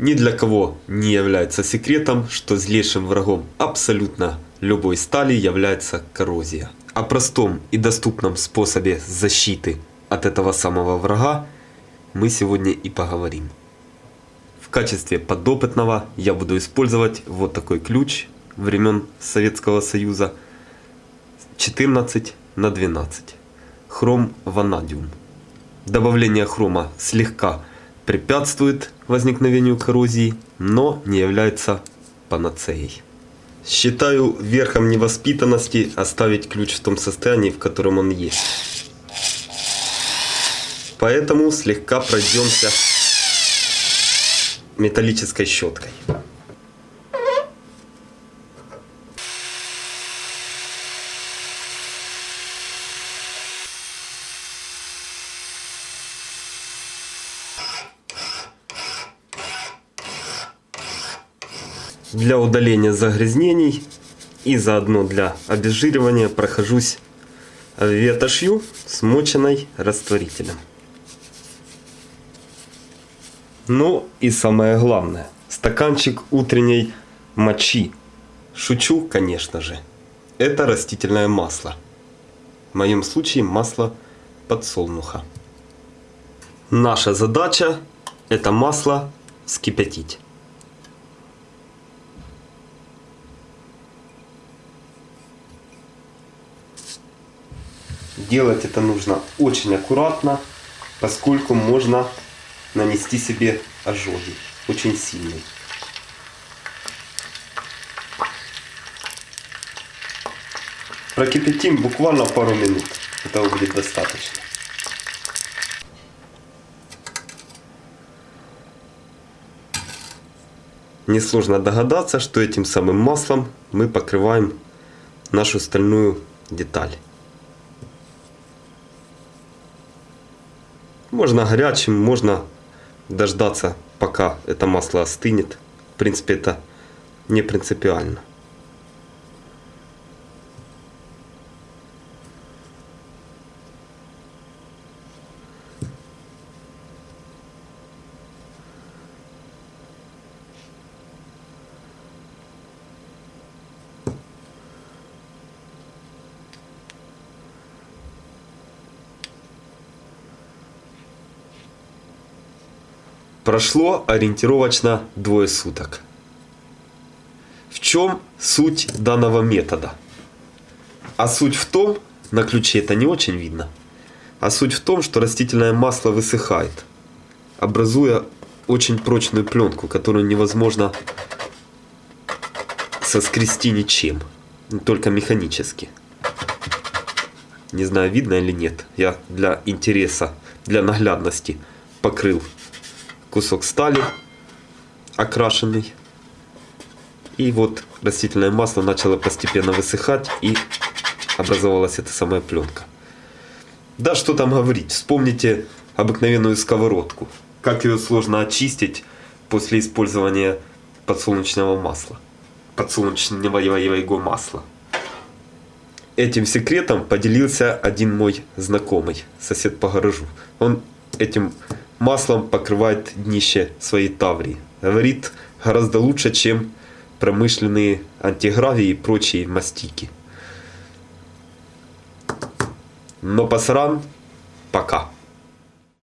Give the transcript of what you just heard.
Ни для кого не является секретом, что злейшим врагом абсолютно любой стали является коррозия. О простом и доступном способе защиты от этого самого врага мы сегодня и поговорим. В качестве подопытного я буду использовать вот такой ключ времен Советского Союза 14 на 12 хром ванадиум. Добавление хрома слегка препятствует возникновению коррозии, но не является панацеей. Считаю верхом невоспитанности оставить ключ в том состоянии, в котором он есть. Поэтому слегка пройдемся металлической щеткой. Для удаления загрязнений и заодно для обезжиривания прохожусь ветошью, смоченной растворителем. Ну и самое главное, стаканчик утренней мочи. Шучу, конечно же. Это растительное масло. В моем случае масло подсолнуха. Наша задача это масло вскипятить. Делать это нужно очень аккуратно, поскольку можно нанести себе ожоги очень сильные. Прокипятим буквально пару минут. Этого будет достаточно. Несложно догадаться, что этим самым маслом мы покрываем нашу стальную деталь. Можно горячим, можно дождаться, пока это масло остынет. В принципе, это не принципиально. Прошло ориентировочно двое суток. В чем суть данного метода? А суть в том, на ключе это не очень видно, а суть в том, что растительное масло высыхает, образуя очень прочную пленку, которую невозможно соскрести ничем, только механически. Не знаю, видно или нет. Я для интереса, для наглядности покрыл кусок стали окрашенный. И вот растительное масло начало постепенно высыхать и образовалась эта самая пленка. Да, что там говорить, вспомните обыкновенную сковородку. Как ее сложно очистить после использования подсолнечного масла. Подсолнечного масла. Этим секретом поделился один мой знакомый, сосед по гаражу. Он этим маслом покрывает днище своей таврии. Говорит, гораздо лучше, чем промышленные антигравии и прочие мастики. Но пасран пока.